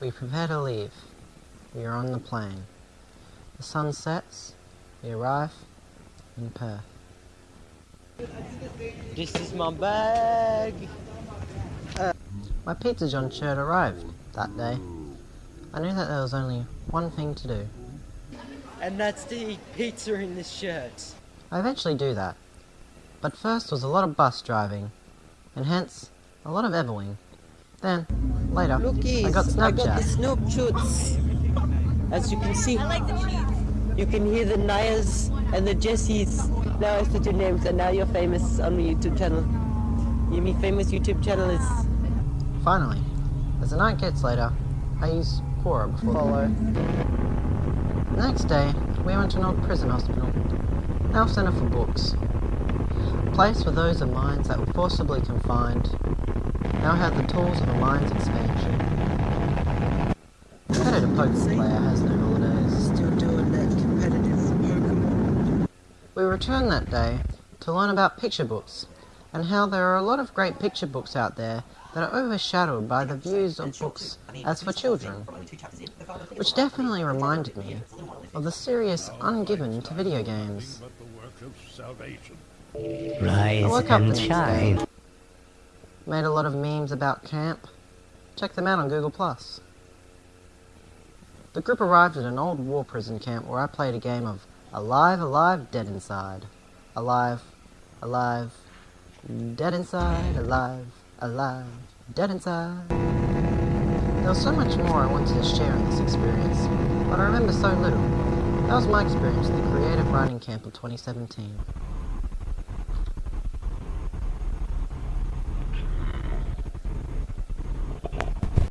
We prepare to leave. We are on the plane. The sun sets. We arrive in Perth. This is my bag. Uh, my Pizza John shirt arrived that day. I knew that there was only one thing to do. And that's to eat pizza in this shirt. I eventually do that. But first was a lot of bus driving, and hence a lot of Everwing. Then, later, Lookies, I got I got the Snapchat. Snoop Choots. As you can see, I like the cheese. you can hear the Nias and the Jessies. Now I said your names, and now you're famous on the YouTube channel. You mean famous YouTube channel is Finally, as the night gets later, I use Quora before follow. The next day, we went to an old prison hospital, now centre for books. A place for those of minds that were forcibly confined, now had the tools of a mind's expansion. Competitive poker player has no holidays. still doing that competitive Pokemon. We returned that day to learn about picture books and how there are a lot of great picture books out there that are overshadowed by the views of books as for children, which definitely reminded me of the serious ungiven to video games. Rise I woke up the and shine. day, made a lot of memes about camp, check them out on Google+. The group arrived at an old war prison camp where I played a game of Alive, Alive, Dead Inside. Alive, Alive, Dead Inside, Alive, Alive, Dead Inside. There was so much more I wanted to share in this experience, but I remember so little. That was my experience at the Creative Writing Camp of 2017.